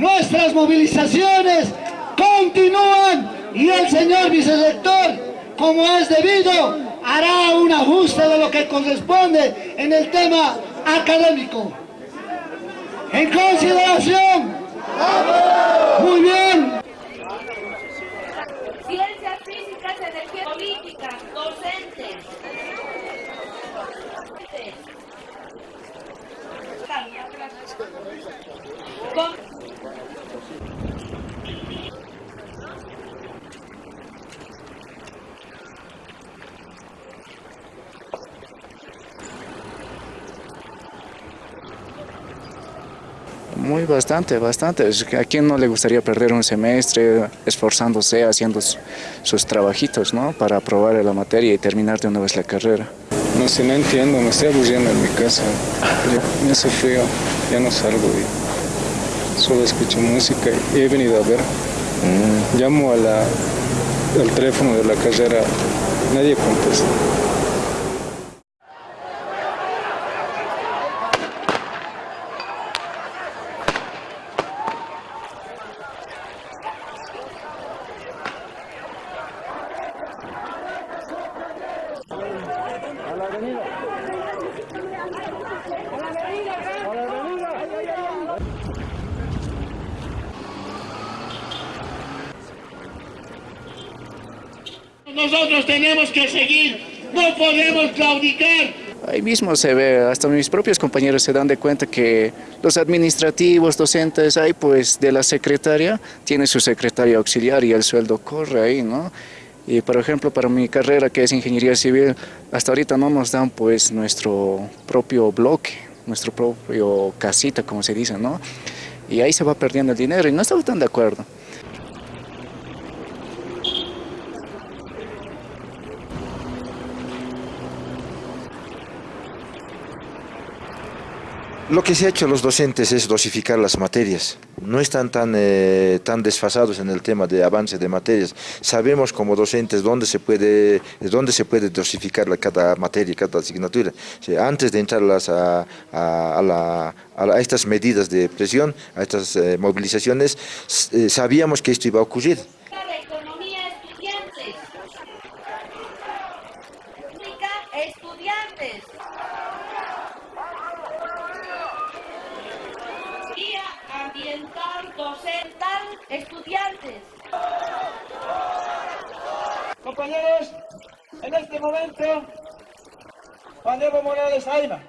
Nuestras movilizaciones continúan y el señor vicerrector, como es debido, hará un ajuste de lo que corresponde en el tema académico. En consideración. Muy bien. Ciencias físicas, energía política, docentes. Muy bastante, bastante. ¿A quién no le gustaría perder un semestre esforzándose, haciendo sus trabajitos, ¿no? Para aprobar la materia y terminar de una vez la carrera? No sé, no entiendo, me estoy aburriendo en mi casa. me hace frío, ya no salgo y solo escucho música y he venido a ver. Mm. Llamo a la, al teléfono de la carrera, nadie contesta. Nosotros tenemos que seguir, no podemos claudicar. Ahí mismo se ve, hasta mis propios compañeros se dan de cuenta que los administrativos, docentes, ahí pues de la secretaria, tiene su secretaria auxiliar y el sueldo corre ahí, ¿no? Y por ejemplo, para mi carrera que es ingeniería civil, hasta ahorita no nos dan pues nuestro propio bloque, nuestro propio casita, como se dice, ¿no? Y ahí se va perdiendo el dinero y no estamos tan de acuerdo. Lo que se ha hecho los docentes es dosificar las materias. No están tan, eh, tan desfasados en el tema de avance de materias. Sabemos como docentes dónde se puede, dónde se puede dosificar cada materia, cada asignatura. antes de entrar a, a, estas medidas de presión, a estas eh, movilizaciones, eh, sabíamos que esto iba a ocurrir. estudiantes. ausentan estudiantes. Compañeros, en este momento, Juan Diego Morales Aima.